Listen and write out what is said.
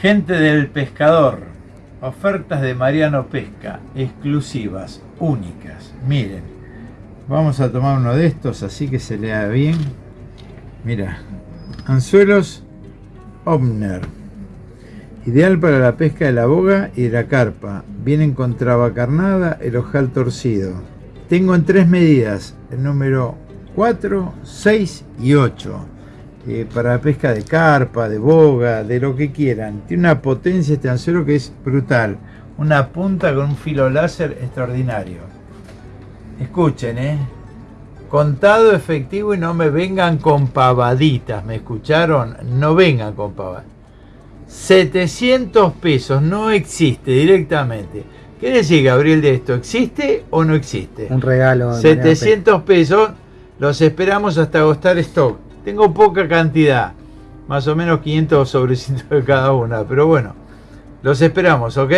Gente del pescador, ofertas de Mariano Pesca, exclusivas, únicas. Miren, vamos a tomar uno de estos así que se lea bien. Mira, anzuelos Omner, ideal para la pesca de la boga y de la carpa. Vienen con traba carnada, el ojal torcido. Tengo en tres medidas, el número 4, 6 y 8 eh, para pesca de carpa, de boga, de lo que quieran. Tiene una potencia este anzuelo que es brutal. Una punta con un filo láser extraordinario. Escuchen, ¿eh? Contado efectivo y no me vengan con pavaditas, ¿me escucharon? No vengan con pavadas. 700 pesos, no existe directamente. ¿Qué decir, Gabriel, de esto? ¿Existe o no existe? Un regalo. 700 pesos, los esperamos hasta agotar stock. Tengo poca cantidad, más o menos 500 sobrecitos de cada una, pero bueno, los esperamos, ¿ok?